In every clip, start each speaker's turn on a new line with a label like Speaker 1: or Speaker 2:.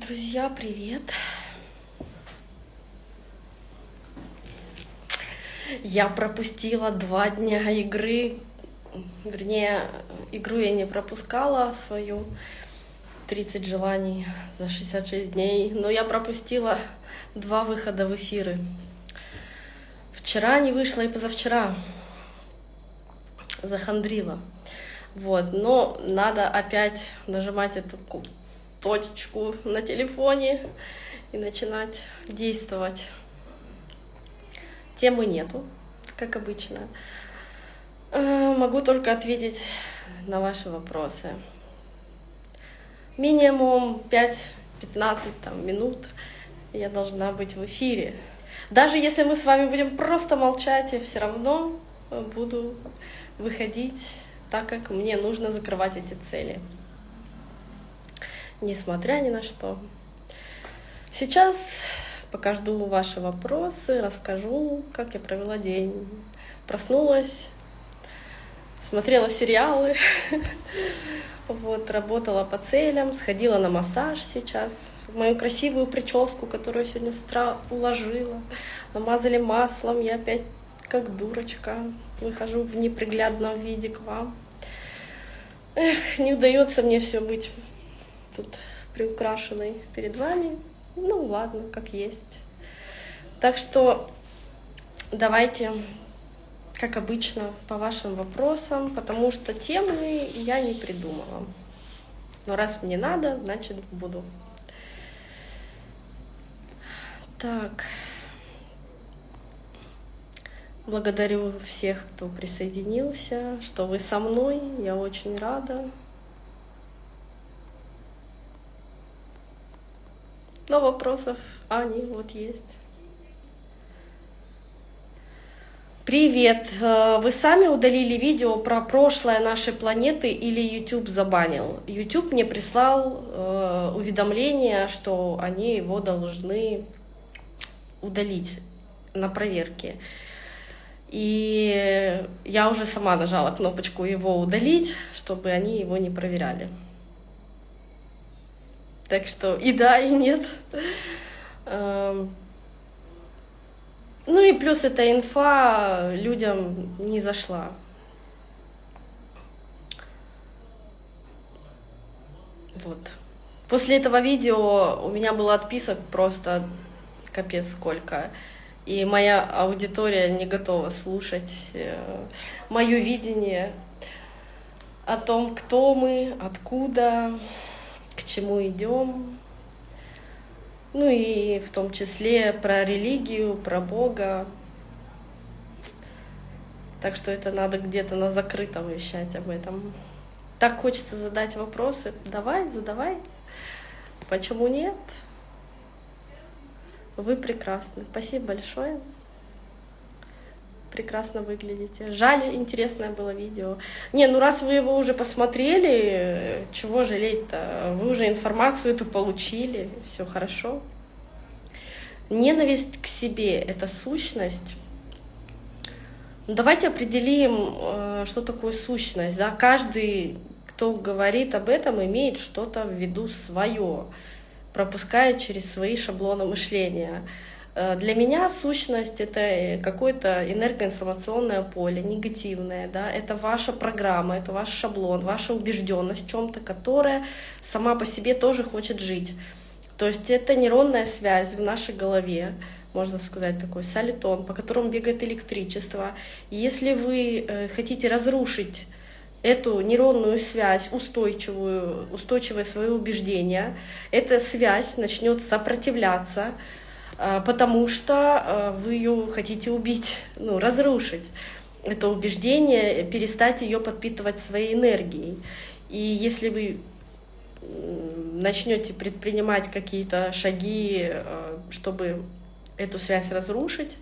Speaker 1: Друзья, привет! Я пропустила два дня игры, вернее, игру я не пропускала свою, 30 желаний за 66 дней, но я пропустила два выхода в эфиры. Вчера не вышла и позавчера захандрила. Вот, но надо опять нажимать эту точечку на телефоне и начинать действовать. Темы нету, как обычно. Э, могу только ответить на ваши вопросы. Минимум 5-15 там, минут я должна быть в эфире. Даже если мы с вами будем просто молчать, я все равно буду выходить так, как мне нужно закрывать эти цели. Несмотря ни на что. Сейчас Пока жду ваши вопросы, расскажу, как я провела день. Проснулась, смотрела сериалы, вот, работала по целям, сходила на массаж сейчас, мою красивую прическу, которую сегодня с утра уложила, намазали маслом, я опять как дурочка выхожу в неприглядном виде к вам. Эх, не удается мне все быть тут приукрашенной перед вами. Ну ладно, как есть. Так что давайте, как обычно, по вашим вопросам, потому что темы я не придумала. Но раз мне надо, значит буду. Так. Благодарю всех, кто присоединился, что вы со мной. Я очень рада. Но вопросов Ани вот есть. Привет! Э, вы сами удалили видео про прошлое нашей планеты или YouTube забанил? YouTube мне прислал э, уведомление, что они его должны удалить на проверке. И я уже сама нажала кнопочку его удалить, чтобы они его не проверяли. Так что и да, и нет. Эм, ну и плюс эта инфа людям не зашла. Вот. После этого видео у меня было отписок просто капец сколько. И моя аудитория не готова слушать э, мое видение о том, кто мы, откуда, чему идем. Ну и в том числе про религию, про Бога. Так что это надо где-то на закрытом вещать об этом. Так хочется задать вопросы. Давай, задавай. Почему нет? Вы прекрасны. Спасибо большое прекрасно выглядите. Жаль, интересное было видео. Не, ну раз вы его уже посмотрели, чего жалеть-то? Вы уже информацию эту получили, все хорошо. Ненависть к себе — это сущность. Давайте определим, э, что такое сущность. Да? Каждый, кто говорит об этом, имеет что-то в виду свое, пропуская через свои шаблоны мышления. Э, для меня сущность — это какое-то энергоинформационное поле, негативное. Да? Это ваша программа, это ваш шаблон, ваша убежденность в чем то которая сама по себе тоже хочет жить. То есть это нейронная связь в нашей голове, можно сказать, такой солитон, по которому бегает электричество. Если вы э, хотите разрушить эту нейронную связь, устойчивую, устойчивое свое убеждение, эта связь начнет сопротивляться, потому что а, вы ее хотите убить, ну, разрушить это убеждение, перестать ее подпитывать своей энергией. И если вы начнете предпринимать какие-то шаги, чтобы эту связь разрушить,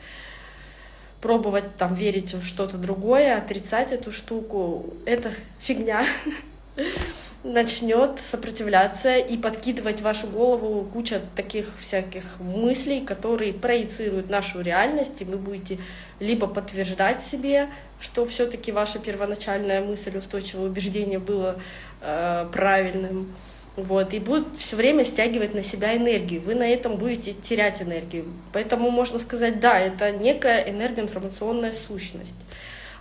Speaker 1: пробовать там верить в что-то другое, отрицать эту штуку, это фигня. начнет сопротивляться и подкидывать в вашу голову куча таких всяких мыслей, которые проецируют нашу реальность, и вы будете либо подтверждать себе, что все-таки ваша первоначальная мысль, устойчивое убеждение было э, правильным, вот, и будут все время стягивать на себя энергию. Вы на этом будете терять энергию. Поэтому можно сказать, да, это некая энергоинформационная сущность.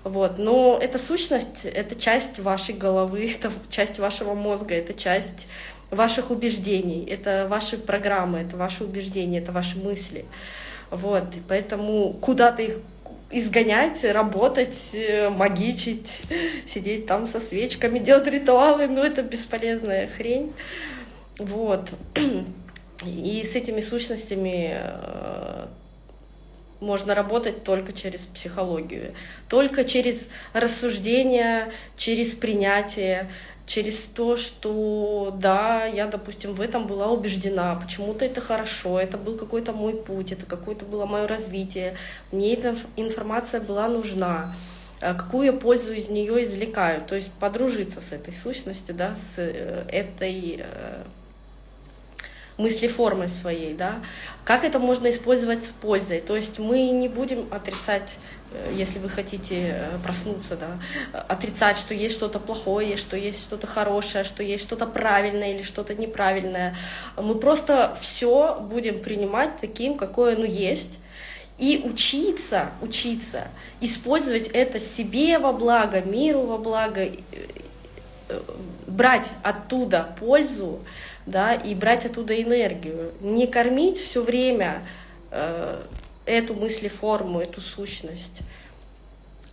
Speaker 1: Вот. Но эта сущность — это часть вашей головы, это часть вашего мозга, это часть ваших убеждений, это ваши программы, это ваши убеждения, это ваши мысли. Вот. И поэтому куда-то их изгонять, работать, э, магичить, сидеть там со свечками, делать ритуалы, ну это бесполезная хрень. Вот. И с этими сущностями э, можно работать только через психологию, только через рассуждение, через принятие, через то, что да, я, допустим, в этом была убеждена, почему-то это хорошо, это был какой-то мой путь, это какое-то было мое развитие, мне эта информация была нужна, э, какую я пользу из нее извлекаю, то есть подружиться с этой сущностью, да, с э, этой мыслеформой своей, да, как это можно использовать с пользой. То есть мы не будем отрицать, э, если вы хотите э, проснуться, да, отрицать, что есть что-то плохое, что есть что-то хорошее, что есть что-то правильное или что-то неправильное. Мы просто все будем принимать таким, какое оно есть, и учиться, учиться, использовать это себе во благо, миру во благо, э, брать оттуда пользу, да, и брать оттуда энергию. Не кормить все время э, эту мыслеформу, эту сущность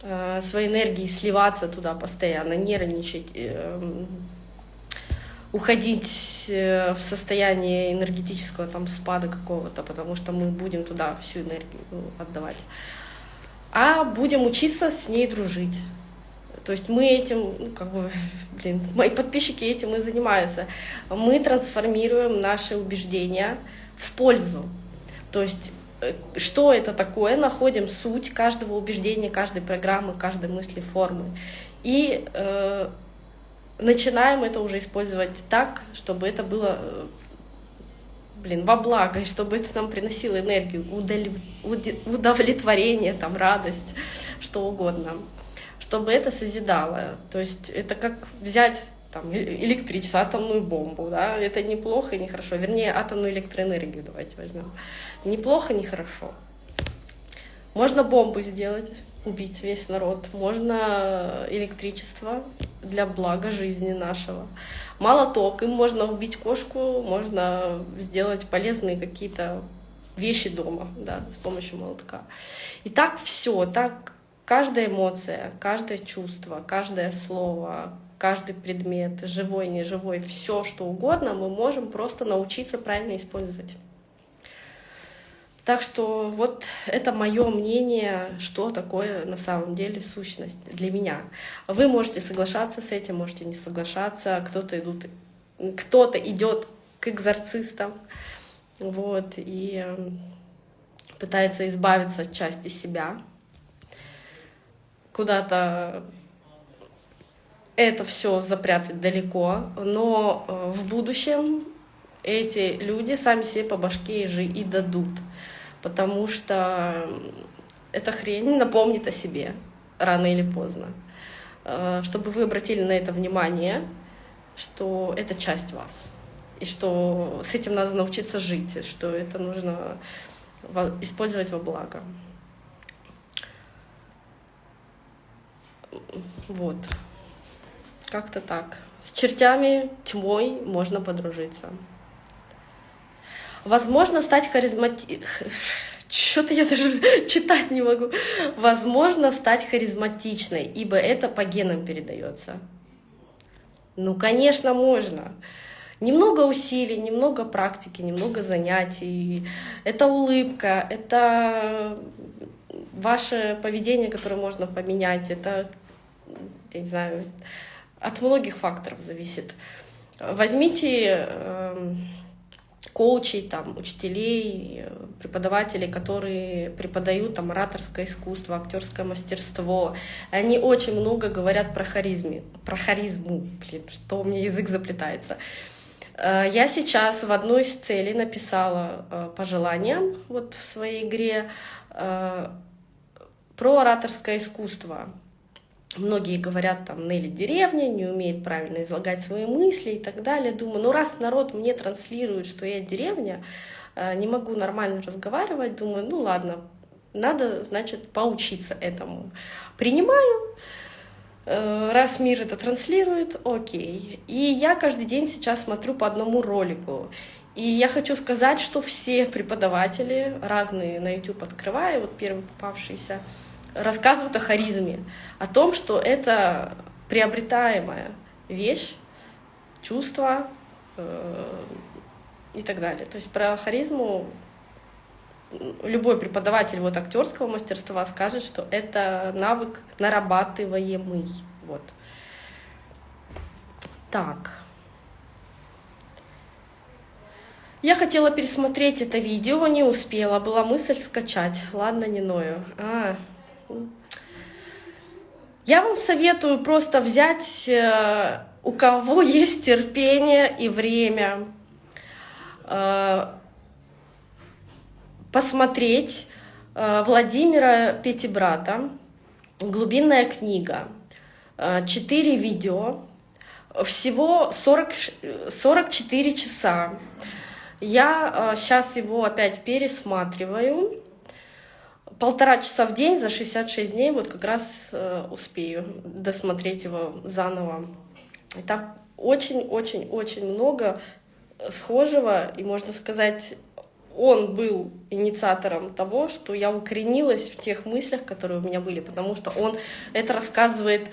Speaker 1: э, своей энергии, сливаться туда постоянно, нервничать, э, уходить э, в состояние энергетического там спада какого-то, потому что мы будем туда всю энергию отдавать. А будем учиться с ней дружить. То есть мы этим, ну, как бы, блин, мои подписчики этим и занимаются. Мы трансформируем наши убеждения в пользу. То есть э, что это такое, находим суть каждого убеждения, каждой программы, каждой мысли, формы. И э, начинаем это уже использовать так, чтобы это было э, блин, во благо, и чтобы это нам приносило энергию, удовлетворение, там, радость, что угодно чтобы это созидало. То есть это как взять там, электричество, атомную бомбу, да, это неплохо и нехорошо. Вернее, атомную электроэнергию давайте возьмем. Неплохо, нехорошо. Можно бомбу сделать, убить весь народ. Можно электричество для блага жизни нашего. Молоток, им можно убить кошку, можно сделать полезные какие-то вещи дома, да, с помощью молотка. И так все, так Каждая эмоция, каждое чувство, каждое слово, каждый предмет, живой, неживой, все что угодно, мы можем просто научиться правильно использовать. Так что вот это мое мнение, что такое на самом деле сущность для меня. Вы можете соглашаться с этим, можете не соглашаться. Кто-то идут, кто-то идет к экзорцистам, вот и эм, пытается избавиться от части себя, куда-то это все запрятать далеко, но э, в будущем эти люди сами себе по башке же и дадут, потому что эта хрень напомнит о себе рано или поздно. Э, чтобы вы обратили на это внимание, что это часть вас, и что с этим надо научиться жить, что это нужно использовать во благо. Вот. Как-то так. С чертями, тьмой можно подружиться. Возможно, стать харизмати... Что-то я даже читать не могу. Возможно, стать харизматичной, ибо это по генам передается. Ну, конечно, можно. Немного усилий, немного практики, немного занятий. Это улыбка, это ваше поведение, которое можно поменять. Это я не знаю, от многих факторов зависит. Возьмите э, коучей, там, учителей, преподавателей, которые преподают там ораторское искусство, актерское мастерство. Они очень много говорят про харизме, про харизму, блин, что у меня язык заплетается. Э, я сейчас в одной из целей написала э, пожелания вот в своей игре э, про ораторское искусство. Многие говорят, там, Нелли деревня, не умеет правильно излагать свои мысли и так далее. Думаю, ну раз народ мне транслирует, что я деревня, э, не могу нормально разговаривать, думаю, ну ладно, надо, значит, поучиться этому. Принимаю, э, раз мир это транслирует, окей. И я каждый день сейчас смотрю по одному ролику. И я хочу сказать, что все преподаватели, разные на YouTube открываю, вот первый попавшийся, рассказывают о харизме, о том, что это приобретаемая вещь, чувство э, и так далее. То есть про харизму любой преподаватель вот актерского мастерства скажет, что это навык нарабатываемый. Вот. Так. Я хотела пересмотреть это видео, не успела. Была мысль скачать. Ладно, не ною. А, я вам советую просто взять, э, у кого есть терпение и время, э, посмотреть э, Владимира Петибрата «Глубинная книга». Четыре видео, всего 40, 44 часа. Я сейчас его опять пересматриваю полтора часа в день за 66 дней вот как раз э, успею досмотреть его заново. И так очень-очень-очень много схожего, и можно сказать, он был инициатором того, что я укоренилась в тех мыслях, которые у меня были, потому что он это рассказывает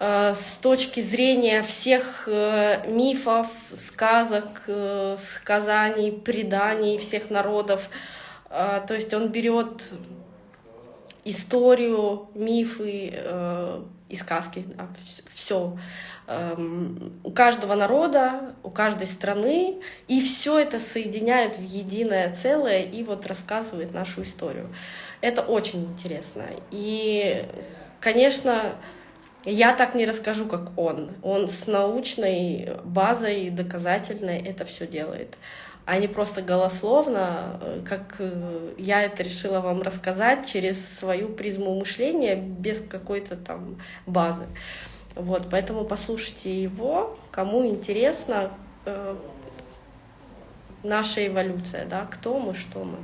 Speaker 1: э, с точки зрения всех э, мифов, сказок, сказаний, преданий всех народов. То есть он берет историю, мифы э, и сказки, да, все. Эм, у каждого народа, у каждой страны, и все это соединяет в единое целое и вот рассказывает нашу историю. Это очень интересно. И, конечно, я так не расскажу, как он. Он с научной базой доказательной это все делает а не просто голословно, э, как э, я это решила вам рассказать через свою призму мышления без какой-то там базы. Вот, поэтому послушайте его, кому интересно э, наша эволюция, да, кто мы, что мы.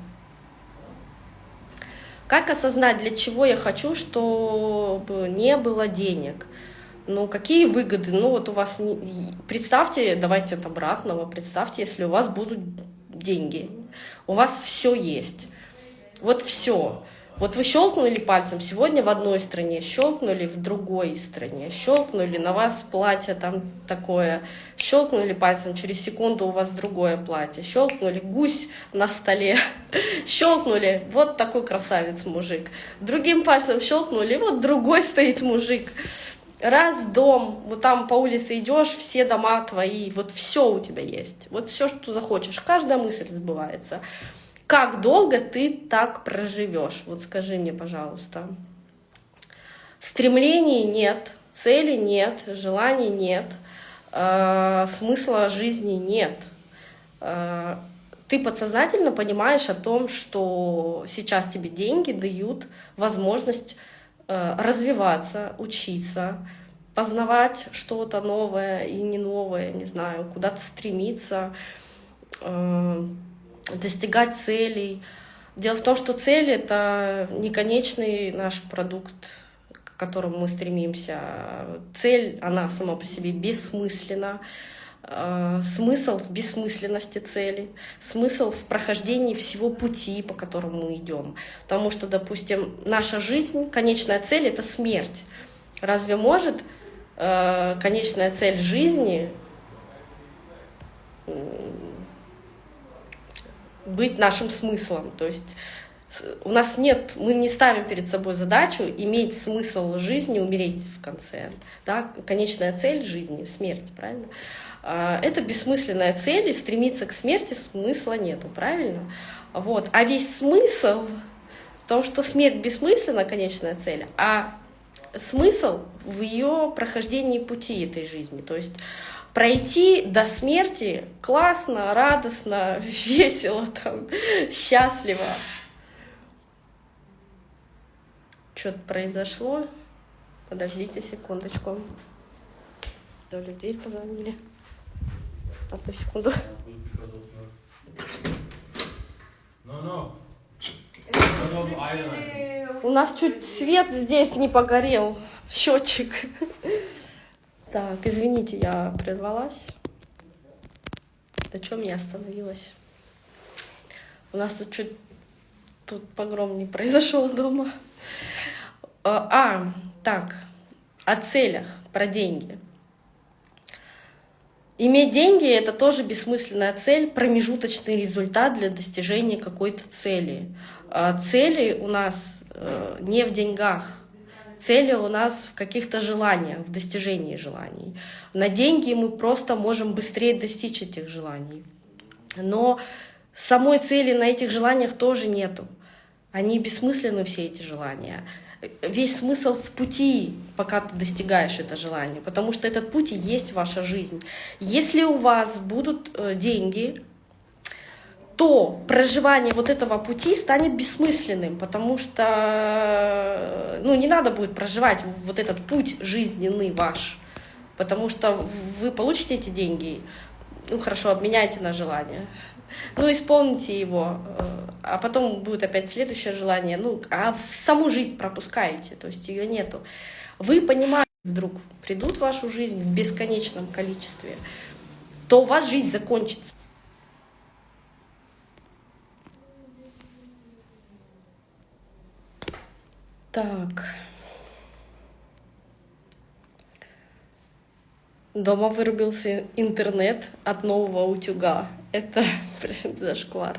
Speaker 1: Как осознать, для чего я хочу, чтобы не было денег? Ну, какие выгоды? Ну, вот у вас... Представьте, давайте от обратного, представьте, если у вас будут деньги, у вас все есть. Вот все. Вот вы щелкнули пальцем сегодня в одной стране, щелкнули в другой стране, щелкнули, на вас платье там такое, щелкнули пальцем, через секунду у вас другое платье, щелкнули, гусь на столе, щелкнули, вот такой красавец мужик. Другим пальцем щелкнули, вот другой стоит мужик раз дом, вот там по улице идешь, все дома твои, вот все у тебя есть, вот все, что захочешь, каждая мысль сбывается. Как долго ты так проживешь? Вот скажи мне, пожалуйста. Стремлений нет, цели нет, желаний нет, э, смысла жизни нет. Э, ты подсознательно понимаешь о том, что сейчас тебе деньги дают возможность развиваться, учиться, познавать что-то новое и не новое, не знаю, куда-то стремиться, э, достигать целей. Дело в том, что цель — это не конечный наш продукт, к которому мы стремимся. Цель, она сама по себе бессмысленна. Э, смысл в бессмысленности цели, смысл в прохождении всего пути, по которому мы идем. Потому что, допустим, наша жизнь, конечная цель — это смерть. Разве может э, конечная цель жизни быть нашим смыслом? То есть у нас нет, мы не ставим перед собой задачу иметь смысл жизни, умереть в конце. Да? Конечная цель жизни — смерть, правильно? А, это бессмысленная цель, и стремиться к смерти смысла нету, правильно? Вот. А весь смысл в том, что смерть бессмысленна, конечная цель, а смысл в ее прохождении пути этой жизни. То есть пройти до смерти классно, радостно, весело, там, счастливо. Что-то произошло. Подождите секундочку. То ли в дверь позвонили. Одну секунду.
Speaker 2: No, no.
Speaker 1: У нас чуть свет здесь не погорел. Счетчик. Так, извините, я прервалась. На чем я остановилась? У нас тут чуть тут погром не произошел дома. А, а, так, о целях, про деньги. Иметь деньги – это тоже бессмысленная цель, промежуточный результат для достижения какой-то цели. А Цели у нас э, не в деньгах, цели у нас в каких-то желаниях, в достижении желаний. На деньги мы просто можем быстрее достичь этих желаний. Но самой цели на этих желаниях тоже нету. Они бессмысленны, все эти желания. Весь смысл в пути, пока ты достигаешь это желание, потому что этот путь и есть ваша жизнь. Если у вас будут э, деньги, то проживание вот этого пути станет бессмысленным, потому что э, ну, не надо будет проживать вот этот путь жизненный ваш, потому что вы получите эти деньги, ну хорошо, обменяйте на желание, ну исполните его, э, а потом будет опять следующее желание, ну а саму жизнь пропускаете, то есть ее нету. Вы понимаете, вдруг придут в вашу жизнь в бесконечном количестве, то у вас жизнь закончится. Так. Дома вырубился интернет от нового утюга. Это, зашквар.